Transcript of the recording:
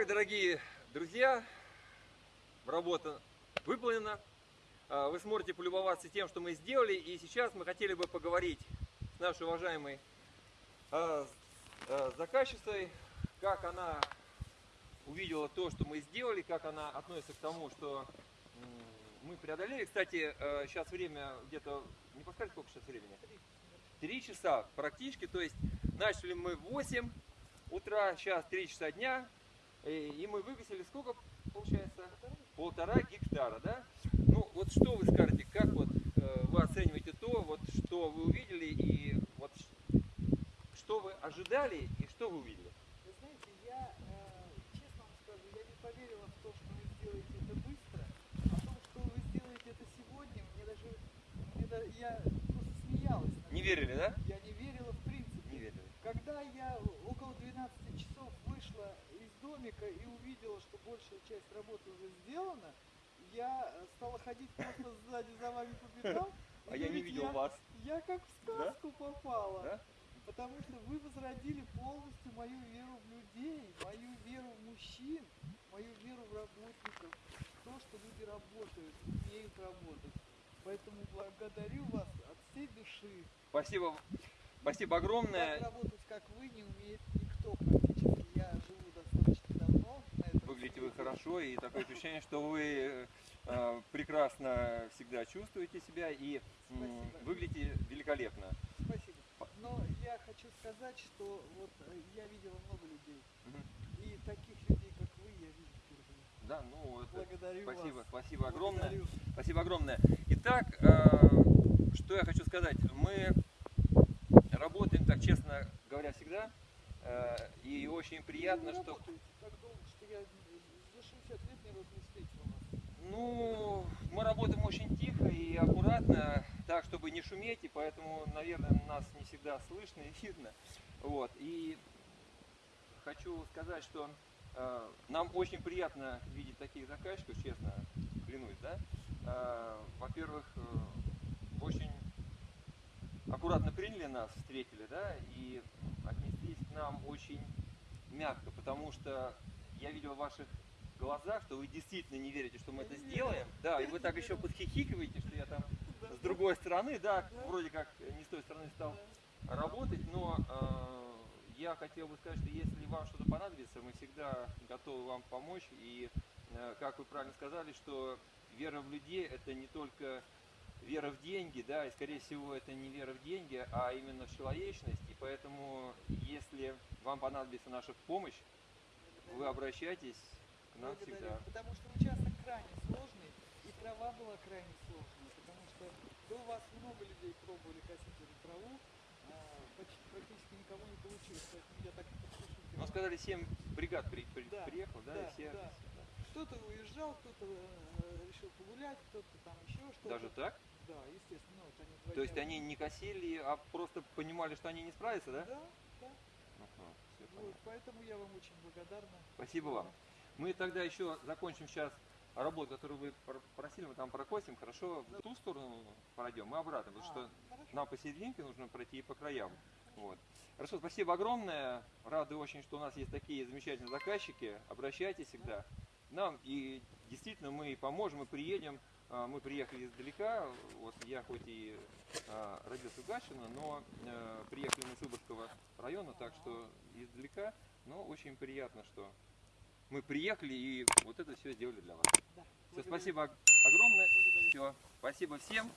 Итак, дорогие друзья, работа выполнена. А, Вы сможете полюбоваться тем, что мы сделали. И сейчас мы хотели бы поговорить с нашей уважаемой а, а, заказчицей, как она увидела то, что мы сделали, как она относится к тому, что мы преодолели. Кстати, сейчас время где-то, не подскажете, сколько сейчас времени? Три часа практически, то есть начали мы в 8 утра, сейчас 3 часа дня, и, и мы вывесили сколько получается? Полтора гектара, да? Ну, вот что вы скажете, как вот э, вы оцениваете то, вот что вы увидели и вот что вы ожидали и что вы увидели? Вы знаете, я, э, честно вам скажу, я не поверила в то, что вы сделаете это быстро. О том, что вы сделаете это сегодня, мне даже, мне да- я просто смеялась. над Не верили, да? Я не верила в принципе. Не верили. Когда я около 12 часов вышла домика и увидела, что большая часть работы уже сделана, я э, стала ходить просто сзади за вами по пятам. А я не видел я- вас. Я как в Да? сказку попала. Да? Потому что вы возродили полностью мою веру в людей, мою веру в мужчин, мою веру в работников, в то, что люди работают, умеют работать. Поэтому благодарю вас от всей души. Спасибо, спасибо огромное. Так работать, как вы, не умеет никто практически. Я живу Выглядите вы хорошо и такое ощущение, что вы э, прекрасно всегда чувствуете себя и Спасибо. выглядите великолепно. Спасибо. Но я хочу сказать, что вот э, я видела много людей. Мгм. И таких людей, как вы, я вижу впервые. Да, ну это Благодарю спасибо, вас. спасибо огромное. Благодарю. Спасибо огромное. Итак, э, что я хочу сказать. Мы работаем, так честно говоря, всегда. э, И очень приятно, что работаете так долго, что я за 60 лет не встретил вас. Ну, мы работаем очень тихо и аккуратно, так, чтобы не шуметь, и поэтому, наверное, нас не всегда слышно и видно. Вот. И хочу сказать, что э, нам очень приятно видеть таких заказчиков, честно, клянусь, да. Э, во-первых, э, очень аккуратно приняли нас, встретили, да, и отнеслись к нам очень мягко, потому что я видел в ваших глазах, что вы действительно не верите, что мы это сделаем. Да, и вы так еще подхихикиваете, что я там с другой стороны, да, вроде как не с той стороны стал работать, но э, я хотел бы сказать, что если вам что-то понадобится, мы всегда готовы вам помочь. И, э, как вы правильно сказали, что вера в людей это не только вера в деньги, да, и скорее всего это не вера в деньги, а именно в человечность. И поэтому, если вам понадобится наша помощь, вы обращайтесь к нам Благодарю. всегда. Потому что участок крайне сложный, и трава была крайне сложная, потому что до вас много людей пробовали косить эту траву, а, почти практически никого не получилось, поэтому я так подпишу. Ну, сказали, 7 бригад при- при- Да, приехал, да, да, и все. да. Кто-то уезжал, кто-то э, решил погулять, кто-то там еще что-то. Даже так? Да, естественно, ну, вот они То есть они не косили, а просто понимали, что они не справятся, да? Да, да. Вот, понятно. поэтому я вам очень благодарна. Спасибо вам. Мы тогда еще закончим сейчас работу, которую вы пр- просили, мы там прокосим, хорошо, в ту сторону пройдем, мы обратно, потому А, что хорошо. нам посерединке нужно пройти и по краям. Вот. Хорошо, спасибо огромное. Рады очень, что у нас есть такие замечательные заказчики. Обращайтесь всегда нам. И действительно мы поможем, мы приедем. А, Мы приехали издалека. Вот я хоть и а, родился в Гатчино, но э, приехали мы с Выборгского района, так что издалека. Но очень приятно, что мы приехали и вот это все сделали для вас. Да, Все, спасибо ог- огромное. Все, спасибо всем.